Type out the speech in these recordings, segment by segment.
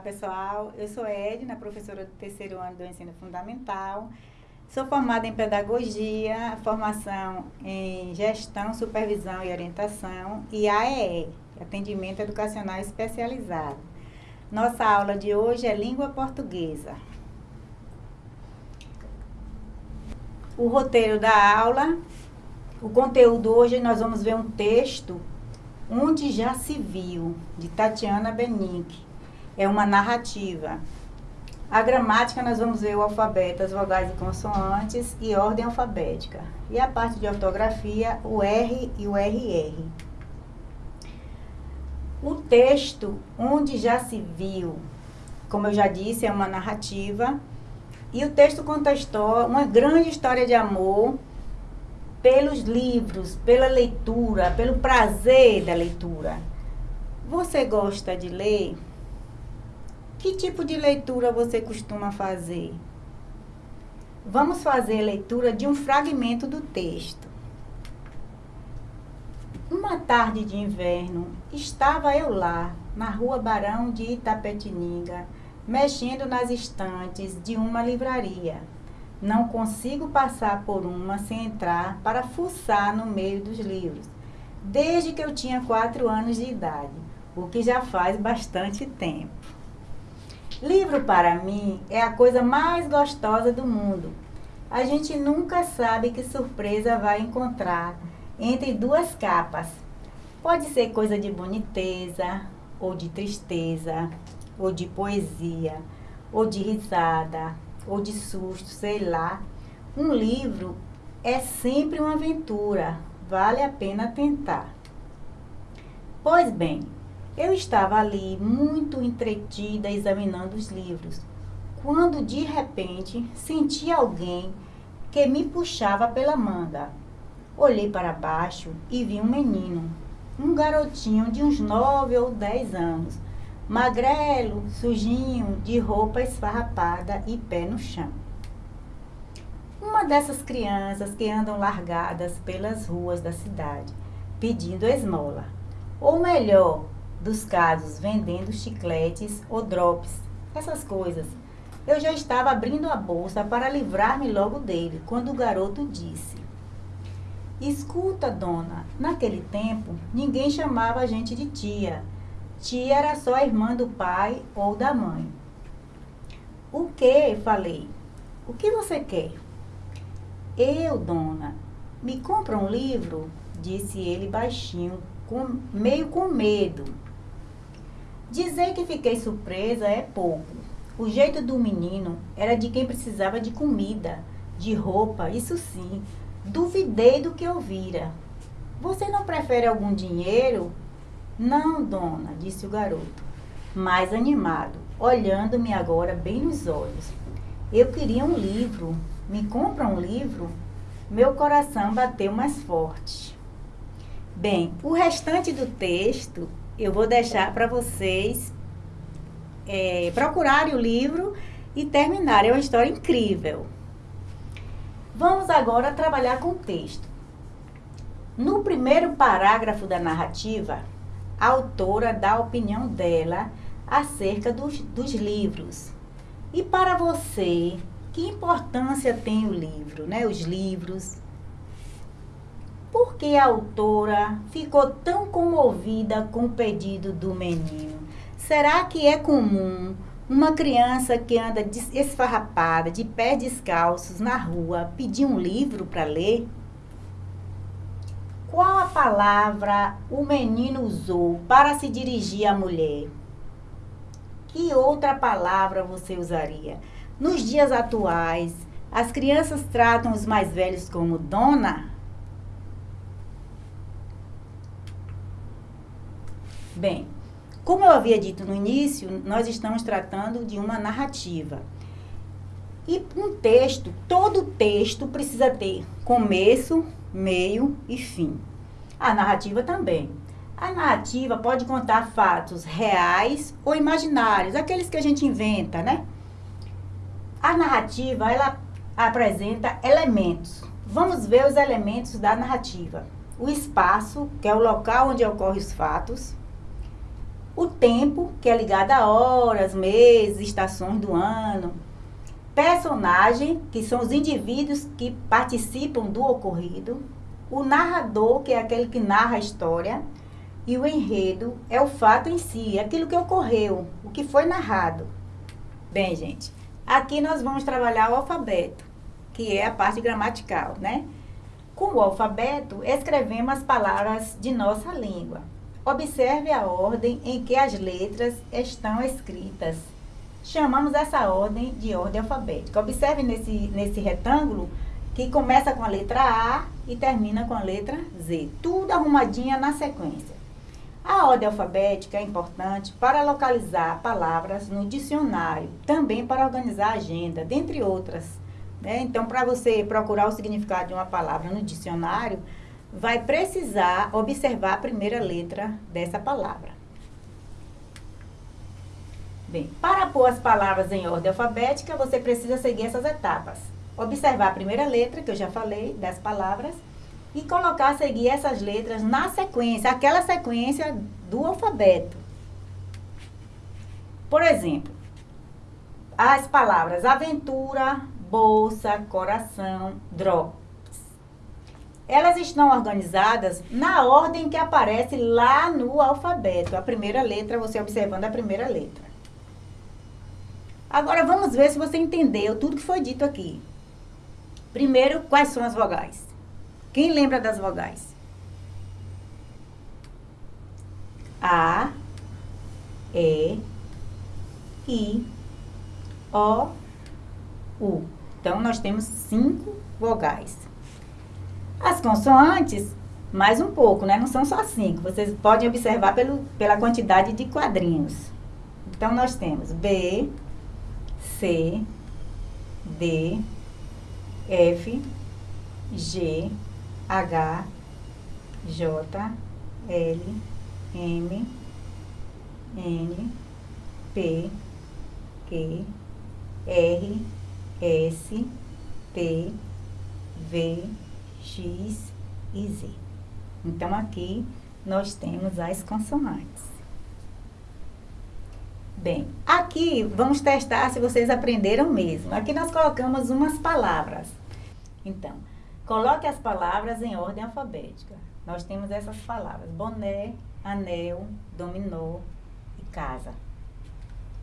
pessoal. Eu sou Edna, professora do terceiro ano do ensino fundamental. Sou formada em pedagogia, formação em gestão, supervisão e orientação e AEE, atendimento educacional especializado. Nossa aula de hoje é língua portuguesa. O roteiro da aula, o conteúdo hoje nós vamos ver um texto Onde já se viu, de Tatiana Benick. É uma narrativa. A gramática nós vamos ver o alfabeto, as vogais e consoantes e ordem alfabética. E a parte de ortografia, o R e o RR. O texto, onde já se viu, como eu já disse, é uma narrativa. E o texto conta uma grande história de amor pelos livros, pela leitura, pelo prazer da leitura. Você gosta de ler? Que tipo de leitura você costuma fazer? Vamos fazer leitura de um fragmento do texto. Uma tarde de inverno, estava eu lá, na rua Barão de Itapetininga, mexendo nas estantes de uma livraria. Não consigo passar por uma sem entrar para fuçar no meio dos livros, desde que eu tinha quatro anos de idade, o que já faz bastante tempo. Livro para mim é a coisa mais gostosa do mundo. A gente nunca sabe que surpresa vai encontrar entre duas capas. Pode ser coisa de boniteza, ou de tristeza, ou de poesia, ou de risada, ou de susto, sei lá. Um livro é sempre uma aventura, vale a pena tentar. Pois bem, eu estava ali muito entretida examinando os livros, quando de repente senti alguém que me puxava pela manga. Olhei para baixo e vi um menino, um garotinho de uns nove ou dez anos, magrelo, sujinho, de roupa esfarrapada e pé no chão. Uma dessas crianças que andam largadas pelas ruas da cidade, pedindo esmola. Ou melhor, dos casos, vendendo chicletes ou drops, essas coisas. Eu já estava abrindo a bolsa para livrar-me logo dele, quando o garoto disse: Escuta, dona, naquele tempo ninguém chamava a gente de tia Tia era só a irmã do pai ou da mãe. O que? Falei. O que você quer? Eu, dona, me compra um livro? Disse ele baixinho, com, meio com medo. Dizer que fiquei surpresa é pouco. O jeito do menino era de quem precisava de comida, de roupa, isso sim. Duvidei do que ouvira. Você não prefere algum dinheiro? Não, dona, disse o garoto, mais animado, olhando-me agora bem nos olhos. Eu queria um livro. Me compra um livro? Meu coração bateu mais forte. Bem, o restante do texto eu vou deixar para vocês é, procurarem o livro e terminarem. É uma história incrível. Vamos agora trabalhar com o texto. No primeiro parágrafo da narrativa, a autora dá a opinião dela acerca dos, dos livros. E para você, que importância tem o livro, né? Os livros. Por que a autora ficou tão comovida com o pedido do menino? Será que é comum uma criança que anda esfarrapada, de pés descalços na rua, pedir um livro para ler? Qual a palavra o menino usou para se dirigir à mulher? Que outra palavra você usaria? Nos dias atuais, as crianças tratam os mais velhos como dona? Bem, como eu havia dito no início, nós estamos tratando de uma narrativa. E um texto, todo texto precisa ter começo, meio e fim. A narrativa também. A narrativa pode contar fatos reais ou imaginários, aqueles que a gente inventa, né? A narrativa, ela apresenta elementos. Vamos ver os elementos da narrativa. O espaço, que é o local onde ocorrem os fatos. O tempo, que é ligado a horas, meses, estações do ano. Personagem, que são os indivíduos que participam do ocorrido. O narrador, que é aquele que narra a história. E o enredo é o fato em si, aquilo que ocorreu, o que foi narrado. Bem, gente, aqui nós vamos trabalhar o alfabeto, que é a parte gramatical, né? Com o alfabeto, escrevemos as palavras de nossa língua. Observe a ordem em que as letras estão escritas. Chamamos essa ordem de ordem alfabética. Observe nesse, nesse retângulo que começa com a letra A e termina com a letra Z. Tudo arrumadinha na sequência. A ordem alfabética é importante para localizar palavras no dicionário, também para organizar a agenda, dentre outras. Né? Então, para você procurar o significado de uma palavra no dicionário, vai precisar observar a primeira letra dessa palavra. Bem, para pôr as palavras em ordem alfabética, você precisa seguir essas etapas. Observar a primeira letra, que eu já falei, das palavras, e colocar, seguir essas letras na sequência, aquela sequência do alfabeto. Por exemplo, as palavras aventura, bolsa, coração, drogas. Elas estão organizadas na ordem que aparece lá no alfabeto. A primeira letra, você observando a primeira letra. Agora vamos ver se você entendeu tudo que foi dito aqui. Primeiro, quais são as vogais? Quem lembra das vogais? A, E, I, O, U. Então, nós temos cinco vogais. As consoantes, mais um pouco, né? Não são só cinco. Vocês podem observar pelo, pela quantidade de quadrinhos. Então, nós temos B, C, D, F, G, H, J, L, M, N, P, Q, R, S, T, V, X e Z. Então, aqui nós temos as consoantes. Bem, aqui vamos testar se vocês aprenderam mesmo. Aqui nós colocamos umas palavras. Então, coloque as palavras em ordem alfabética. Nós temos essas palavras: boné, anel, dominó e casa.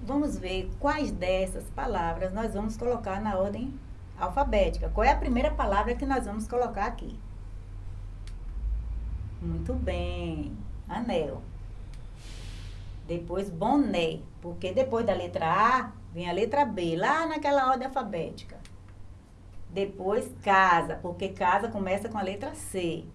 Vamos ver quais dessas palavras nós vamos colocar na ordem alfabética. Qual é a primeira palavra que nós vamos colocar aqui? Muito bem. Anel. Depois boné, porque depois da letra A vem a letra B, lá naquela ordem alfabética. Depois casa, porque casa começa com a letra C.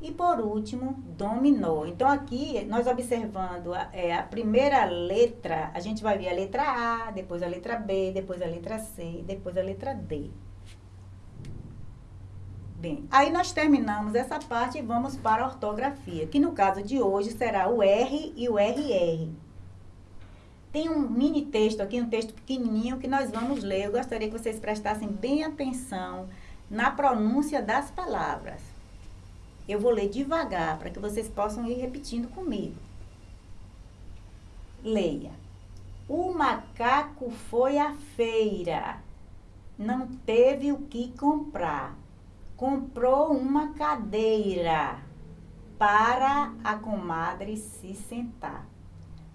E por último, dominou. Então, aqui, nós observando a, é, a primeira letra, a gente vai ver a letra A, depois a letra B, depois a letra C, depois a letra D. Bem, aí nós terminamos essa parte e vamos para a ortografia, que no caso de hoje será o R e o RR. Tem um mini texto aqui, um texto pequenininho que nós vamos ler. Eu gostaria que vocês prestassem bem atenção na pronúncia das palavras. Eu vou ler devagar para que vocês possam ir repetindo comigo. Leia. O macaco foi à feira, não teve o que comprar. Comprou uma cadeira para a comadre se sentar.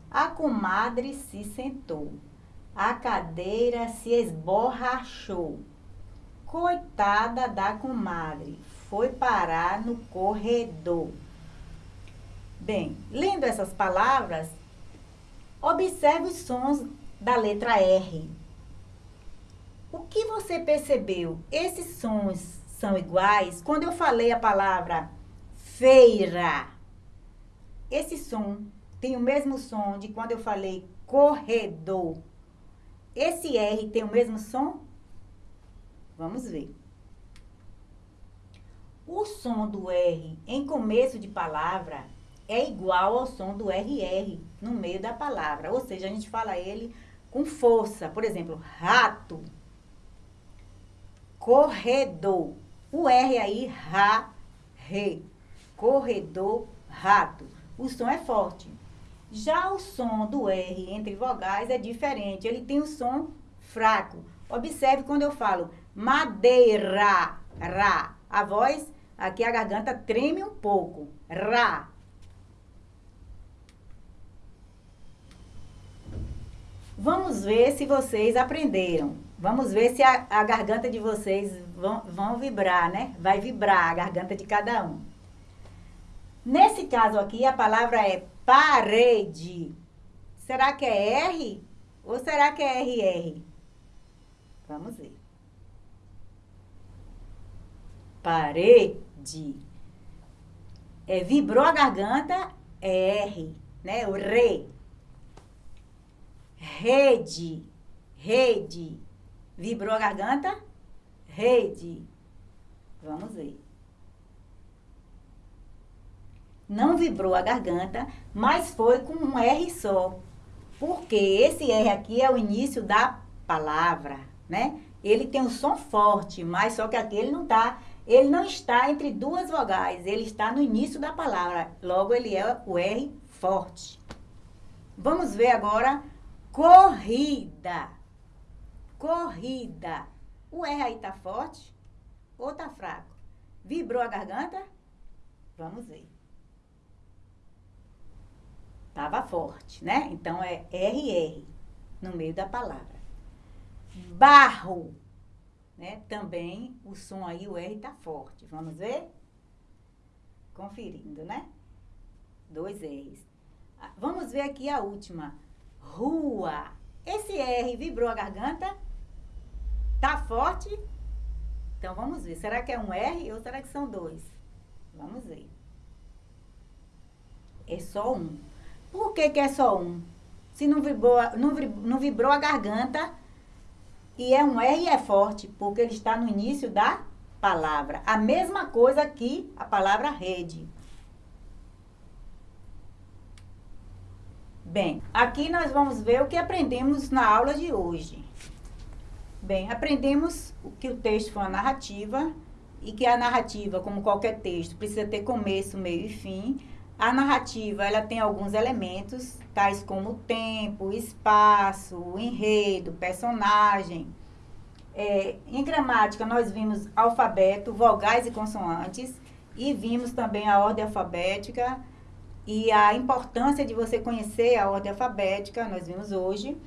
A comadre se sentou. A cadeira se esborrachou. Coitada da comadre, foi parar no corredor. Bem, lendo essas palavras, observe os sons da letra R. O que você percebeu? Esses sons são iguais? Quando eu falei a palavra feira, esse som tem o mesmo som de quando eu falei corredor. Esse R tem o mesmo som? Vamos ver. O som do R em começo de palavra é igual ao som do RR no meio da palavra. Ou seja, a gente fala ele com força. Por exemplo, rato, corredor. O R aí, ra, re. Corredor, rato. O som é forte. Já o som do R entre vogais é diferente, ele tem um som fraco. Observe quando eu falo madeira, ra. A voz, aqui a garganta treme um pouco. Ra. Vamos ver se vocês aprenderam. Vamos ver se a, a garganta de vocês vão, vão vibrar, né? Vai vibrar a garganta de cada um. Nesse caso aqui, a palavra é parede. Será que é R ou será que é RR? Vamos ver. Parede. É, vibrou a garganta, é R, né? O re. Rede, rede. Vibrou a garganta? Rede. Vamos ver. Não vibrou a garganta, mas foi com um R só. Porque esse R aqui é o início da palavra, né? Ele tem um som forte, mas só que aqui ele não está, ele não está entre duas vogais, ele está no início da palavra. Logo ele é o R forte. Vamos ver agora corrida. Corrida. O R aí tá forte ou tá fraco? Vibrou a garganta? Vamos ver. Tava forte, né? Então é RR no meio da palavra. Barro. Né? Também o som aí, o R tá forte. Vamos ver? Conferindo, né? Dois R's. Ah, vamos ver aqui a última. Rua. Esse R vibrou a garganta? Tá forte? Então vamos ver. Será que é um R ou será que são dois? Vamos ver. É só um. Por que, que é só um? Se não vibrou, não, não vibrou a garganta e é um R e é forte, porque ele está no início da palavra. A mesma coisa que a palavra rede. Bem, aqui nós vamos ver o que aprendemos na aula de hoje. Bem, aprendemos que o texto foi uma narrativa e que a narrativa, como qualquer texto, precisa ter começo, meio e fim. A narrativa, ela tem alguns elementos, tais como tempo, espaço, enredo, personagem. É, em gramática, nós vimos alfabeto, vogais e consoantes, e vimos também a ordem alfabética e a importância de você conhecer a ordem alfabética, nós vimos hoje.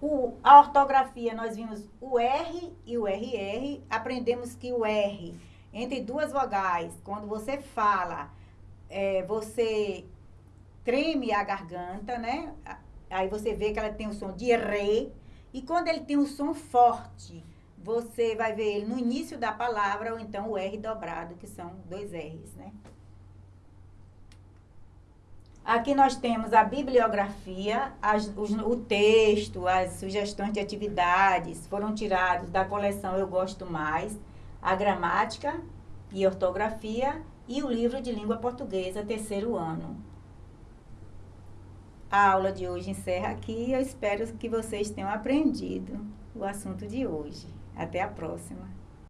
O, a ortografia, nós vimos o R e o RR. Aprendemos que o R, entre duas vogais, quando você fala, é, você treme a garganta, né? Aí você vê que ela tem o som de re. E quando ele tem um som forte, você vai ver ele no início da palavra, ou então o R dobrado, que são dois R's, né? Aqui nós temos a bibliografia, as, os, o texto, as sugestões de atividades foram tirados da coleção Eu Gosto Mais, a gramática e ortografia e o livro de língua portuguesa, terceiro ano. A aula de hoje encerra aqui e eu espero que vocês tenham aprendido o assunto de hoje. Até a próxima!